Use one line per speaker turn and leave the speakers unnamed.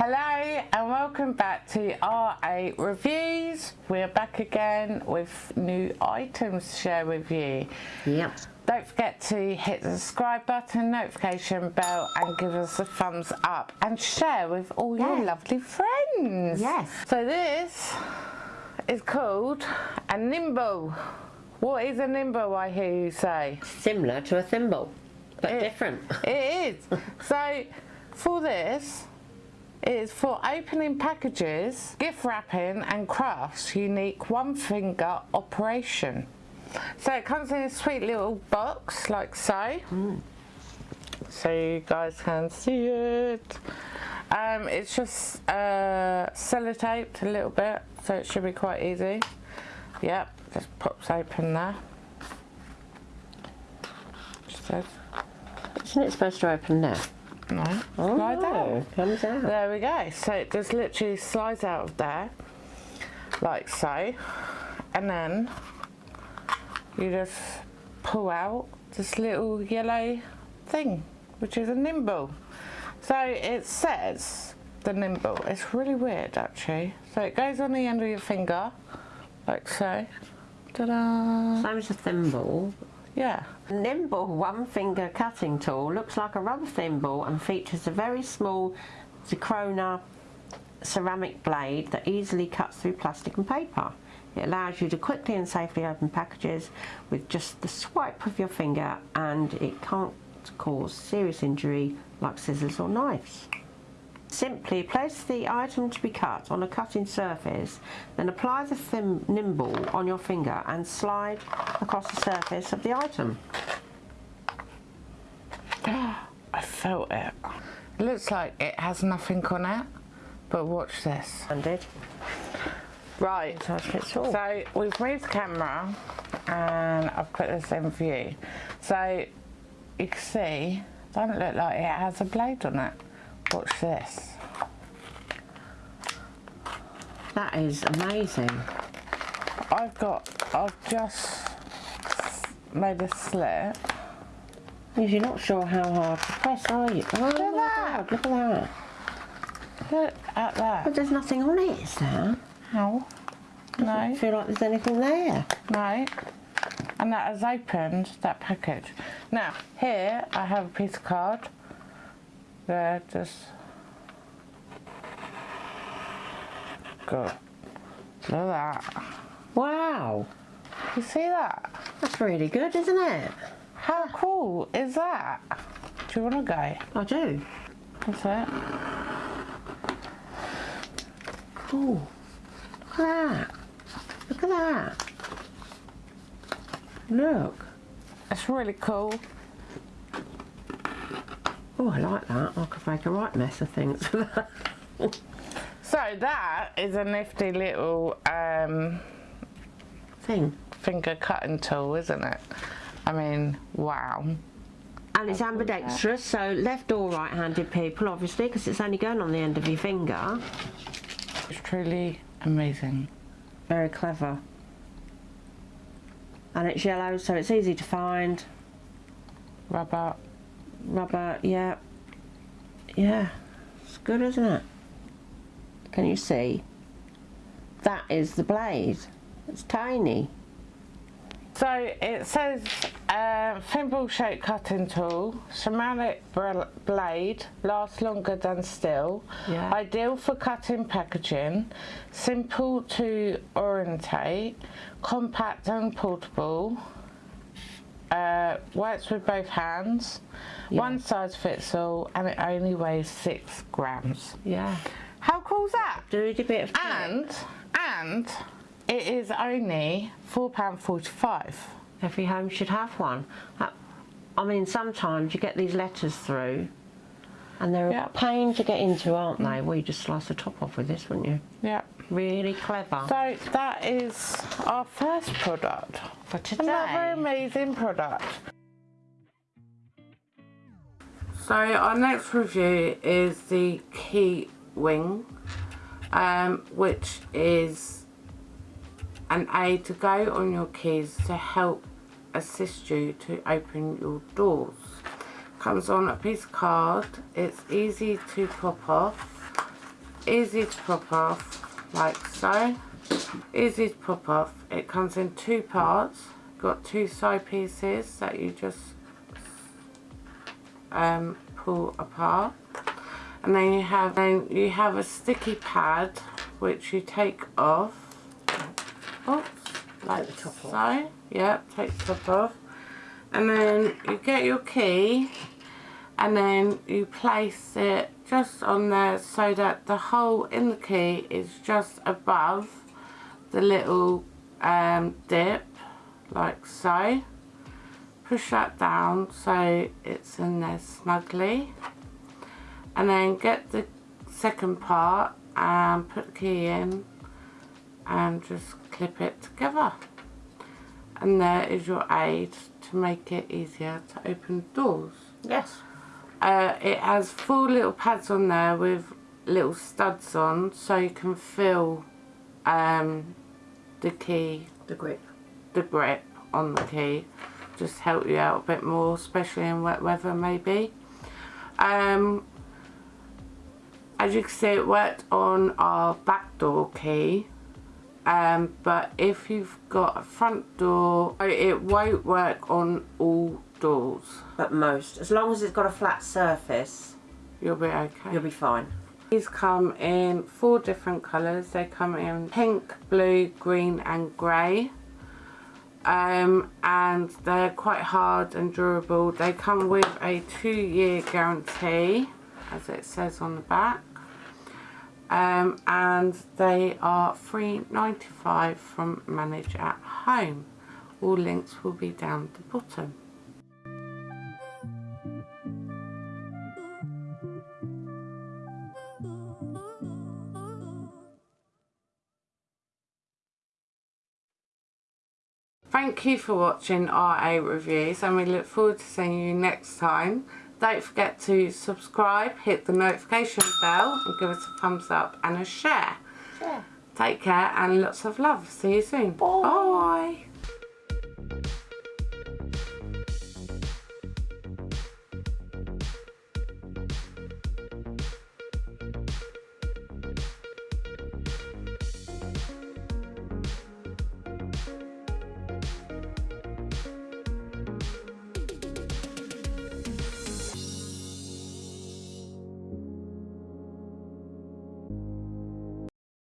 Hello and welcome back to R8 Reviews. We're back again with new items to share with you.
Yep.
Don't forget to hit the subscribe button, notification bell and give us a thumbs up and share with all your lovely friends.
Yes.
So this is called a nimble. What is a nimble I hear you say?
Similar to a thimble, but
It-
different.
It is. so for this, is for opening packages, gift wrapping and crafts unique one finger operation. So it comes in a sweet little box like so. So you guys can see it. Um, it's just uh, sellotaped a little bit, so it should be quite easy. Yep, just pops open there.
Isn't it supposed to open now?
No,
Oh,
slide out.
comes out.
There we go. So it just literally slides out of there, like so, and then you just pull out this little yellow thing, which is a nimble. So it says the nimble. It's really weird actually. So it goes on the end of your finger, like so. Ta-da!
Same as a thimble.
Yeah.
Nimble one finger cutting tool looks like a rubber thimble and features a very small zirconia ceramic blade that easily cuts through plastic and paper. It allows you to quickly and safely open packages with just the swipe of your finger and it can't cause serious injury like scissors or knives. Simply place the item to be cut on a cutting surface, then apply the thim- nimble on your finger and slide across the surface of the item.
I felt it. It looks like it has nothing on it, but watch this.
And it
Right,
size fits all.
so we've moved the camera and I've put this in view. So you can see, it doesn't look like it has a blade on it. Watch this.
That is amazing.
I've got, I've just made a slit.
You're not sure how hard to press, are you? Oh my
that.
god, look at that.
Look at that.
But there's nothing on it, is there?
How?
I
No,
feel like there's anything there.
no. And that has opened that package. Now, here I have a piece of card. There, just go. Look at that.
Wow,
You see that?
that's really good, isn't it?
How cool is that? Do you want to go?
I do.
That's it.
Oh, look at that. Look at that. Look.
It's really cool.
Oh, I like that. I could make a right mess of things.
So that is a nifty little um,
Thing.
finger cutting tool, isn't it? I mean, wow.
And it's ambidextrous, so left or right-handed people, obviously, because it's only going on the end of your finger.
It's truly amazing.
Very clever. And it's yellow, so it's easy to find.
Rubber.
Rubber, yeah. Yeah, it's good, isn't it? Can you see? That is the blade. It's tiny.
So it says uh, thimble shaped cutting tool, ceramic blade, lasts longer than steel,
Yeah.
ideal for cutting packaging, simple to orientate, compact and portable, uh, works with both hands, one size fits all, and it only weighs six grams.
Yeah.
How cool's that?
Do a bit of
And, and it is only £4.45.
Every home should have one. Uh, I mean, sometimes you get these letters through, and they're
Yeah.
a pain to get into, aren't they? Well, you just slice the top off with this, wouldn't you?
Yeah.
Really clever.
So that is our first product.
For today.
Another amazing product. So our next review is the Key Wing, um, which is an aid to go on your keys to help assist you to open your doors. Comes on a piece of card. It's easy to pop off easy to pop off, like so. Easy to pop off. It comes in two parts. Got two side pieces that you just um, pull apart. And then you have then you have a sticky pad which you take off. Oops, like
the top
so.
off.
Yeah, take the top off. And then you get your key and then you place it just on there so that the hole in the key is just above the little um, dip like so. Push that down so it's in there snugly and then get the second part and put the key in and just clip it together and there is your aid to make it easier to open doors
Yes.
uh, it has four little pads on there with little studs on so you can feel um, the key,
The grip.
the grip on the key. Just help you out a bit more, especially in wet weather maybe. Um, as you can see it worked on our back door key. Um, but if you've got a front door, it won't work on all doors.
But most. As long as it's got a flat surface,
You'll be okay.
you'll be fine.
These come in four different colours. They come in pink, blue, green and grey. Um, and they're quite hard and durable. They come with a two year guarantee, as it says on the back. Um, and they are $3.95 from Manage at Home. All links will be down the bottom. Thank you for watching R8 Reviews and we look forward to seeing you next time. Don't forget to subscribe, hit the notification bell and give us a thumbs up and a share. Take care and lots of love. See you soon.
Bye.
Bye.